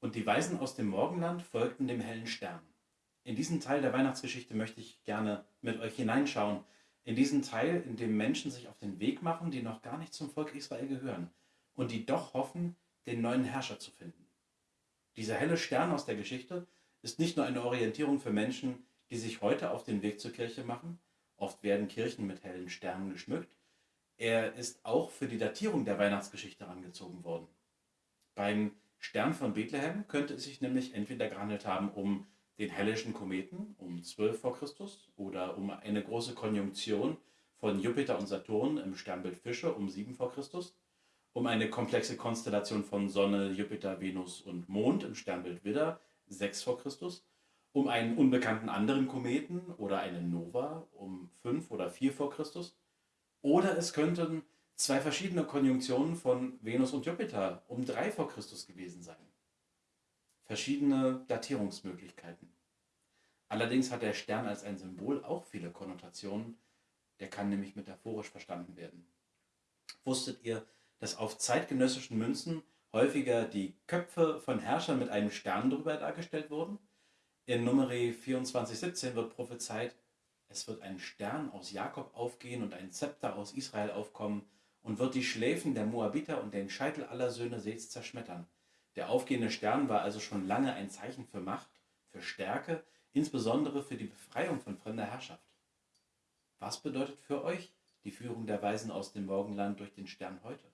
Und die Weisen aus dem Morgenland folgten dem hellen Stern. In diesen Teil der Weihnachtsgeschichte möchte ich gerne mit euch hineinschauen. In diesen Teil, in dem Menschen sich auf den Weg machen, die noch gar nicht zum Volk Israel gehören und die doch hoffen, den neuen Herrscher zu finden. Dieser helle Stern aus der Geschichte ist nicht nur eine Orientierung für Menschen, die sich heute auf den Weg zur Kirche machen. Oft werden Kirchen mit hellen Sternen geschmückt. Er ist auch für die Datierung der Weihnachtsgeschichte herangezogen worden. Beim Stern von Bethlehem könnte es sich nämlich entweder gehandelt haben um den hellischen Kometen um 12 vor Christus oder um eine große Konjunktion von Jupiter und Saturn im Sternbild Fische um 7 vor Christus, um eine komplexe Konstellation von Sonne, Jupiter, Venus und Mond im Sternbild Widder 6 vor Christus, um einen unbekannten anderen Kometen oder eine Nova um 5 oder 4 vor Christus, oder es könnten zwei verschiedene Konjunktionen von Venus und Jupiter um 3 vor Christus gewesen sein verschiedene Datierungsmöglichkeiten. Allerdings hat der Stern als ein Symbol auch viele Konnotationen, der kann nämlich metaphorisch verstanden werden. Wusstet ihr, dass auf zeitgenössischen Münzen häufiger die Köpfe von Herrschern mit einem Stern drüber dargestellt wurden? In Numeri 2417 wird prophezeit, es wird ein Stern aus Jakob aufgehen und ein Zepter aus Israel aufkommen und wird die Schläfen der Moabiter und den Scheitel aller Söhne Seths zerschmettern. Der aufgehende Stern war also schon lange ein Zeichen für Macht, für Stärke, insbesondere für die Befreiung von fremder Herrschaft. Was bedeutet für euch die Führung der Weisen aus dem Morgenland durch den Stern heute?